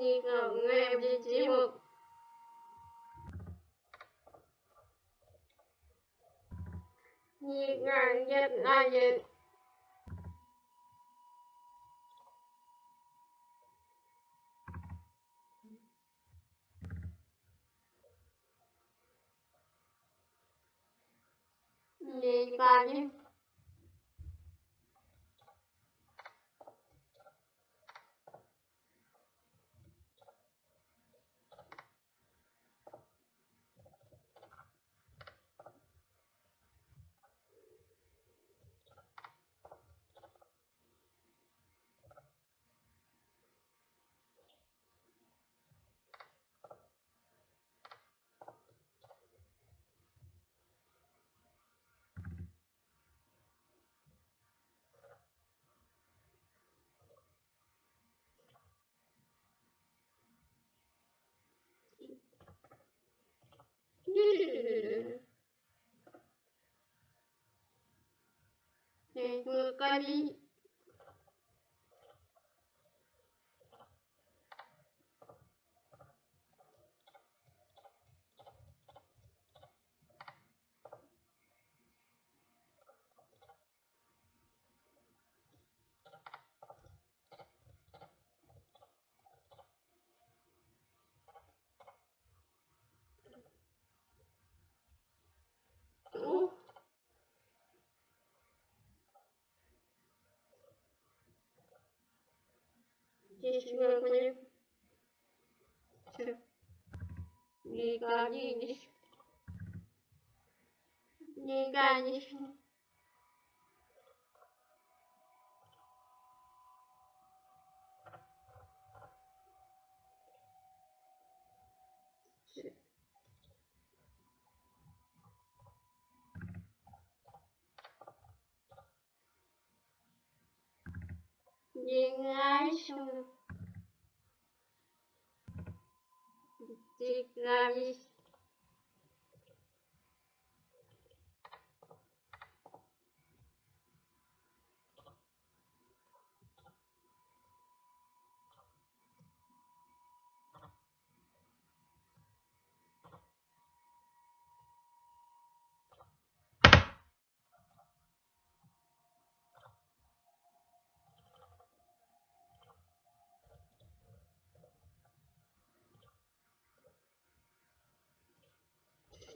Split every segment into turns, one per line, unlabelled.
thì cần nghe vị trí mực. Nhiệt ngàn dịch là dịch nhiệt là dịch famille. Здесь мы будем все. Не годись. Не годись. Дигайся.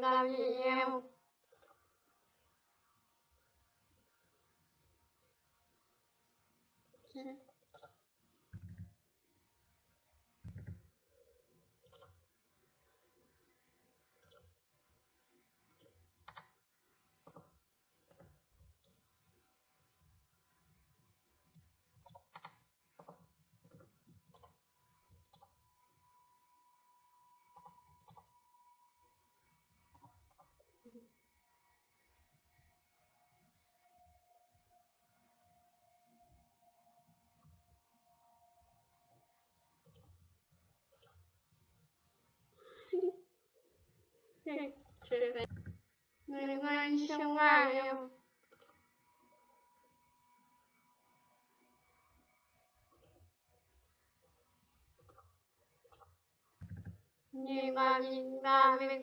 Gabriel. Aqui. Uhum. Người ngoan sông ai không? Nhìn vào nhìn vào mình